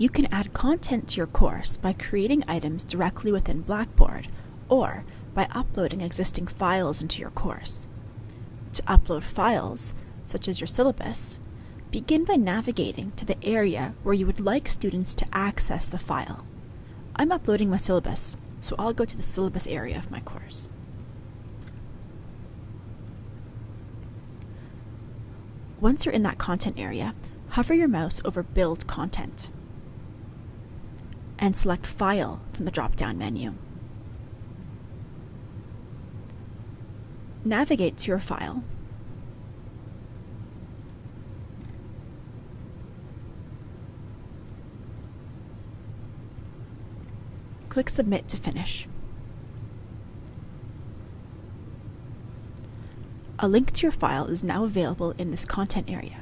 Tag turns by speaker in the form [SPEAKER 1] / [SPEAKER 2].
[SPEAKER 1] You can add content to your course by creating items directly within Blackboard or by uploading existing files into your course. To upload files, such as your syllabus, begin by navigating to the area where you would like students to access the file. I'm uploading my syllabus, so I'll go to the syllabus area of my course. Once you're in that content area, hover your mouse over Build Content and select File from the drop-down menu. Navigate to your file Click Submit to finish. A link to your file is now available in this content area.